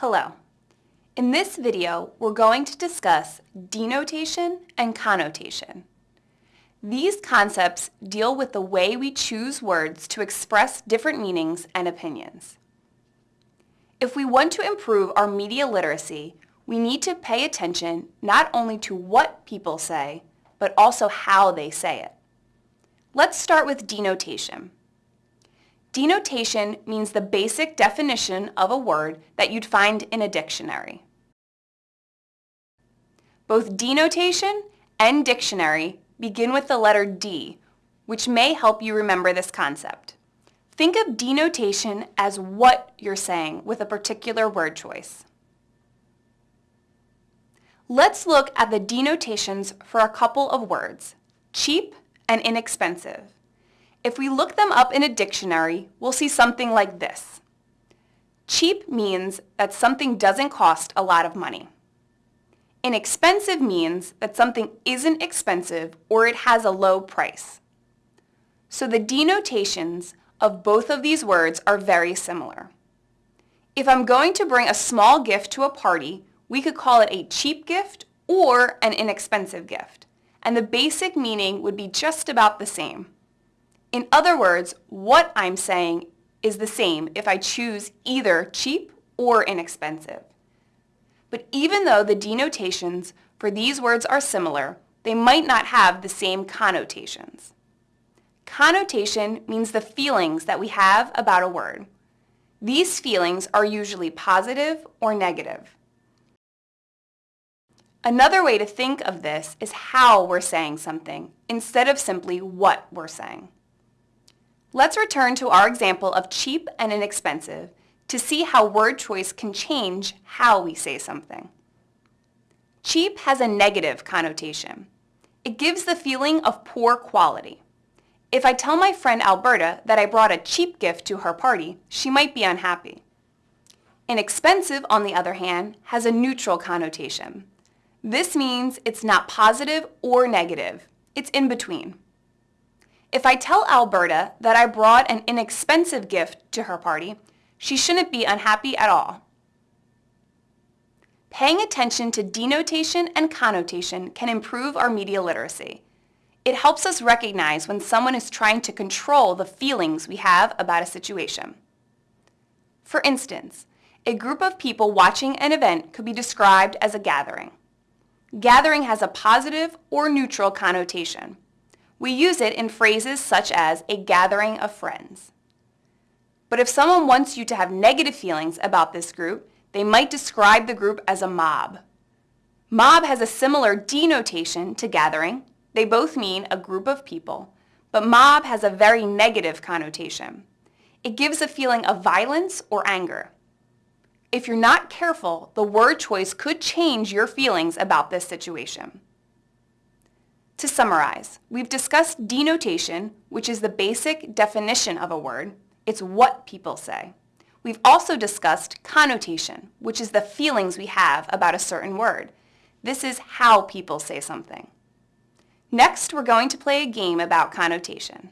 Hello. In this video, we're going to discuss denotation and connotation. These concepts deal with the way we choose words to express different meanings and opinions. If we want to improve our media literacy, we need to pay attention not only to what people say, but also how they say it. Let's start with denotation. Denotation means the basic definition of a word that you'd find in a dictionary. Both denotation and dictionary begin with the letter D, which may help you remember this concept. Think of denotation as what you're saying with a particular word choice. Let's look at the denotations for a couple of words, cheap and inexpensive. If we look them up in a dictionary, we'll see something like this. Cheap means that something doesn't cost a lot of money. Inexpensive means that something isn't expensive or it has a low price. So the denotations of both of these words are very similar. If I'm going to bring a small gift to a party, we could call it a cheap gift or an inexpensive gift, and the basic meaning would be just about the same. In other words, what I'm saying is the same if I choose either cheap or inexpensive. But even though the denotations for these words are similar, they might not have the same connotations. Connotation means the feelings that we have about a word. These feelings are usually positive or negative. Another way to think of this is how we're saying something instead of simply what we're saying. Let's return to our example of cheap and inexpensive to see how word choice can change how we say something. Cheap has a negative connotation. It gives the feeling of poor quality. If I tell my friend Alberta that I brought a cheap gift to her party, she might be unhappy. Inexpensive, on the other hand, has a neutral connotation. This means it's not positive or negative. It's in between. If I tell Alberta that I brought an inexpensive gift to her party, she shouldn't be unhappy at all. Paying attention to denotation and connotation can improve our media literacy. It helps us recognize when someone is trying to control the feelings we have about a situation. For instance, a group of people watching an event could be described as a gathering. Gathering has a positive or neutral connotation. We use it in phrases such as a gathering of friends. But if someone wants you to have negative feelings about this group, they might describe the group as a mob. Mob has a similar denotation to gathering. They both mean a group of people, but mob has a very negative connotation. It gives a feeling of violence or anger. If you're not careful, the word choice could change your feelings about this situation. To summarize, we've discussed denotation, which is the basic definition of a word. It's what people say. We've also discussed connotation, which is the feelings we have about a certain word. This is how people say something. Next, we're going to play a game about connotation.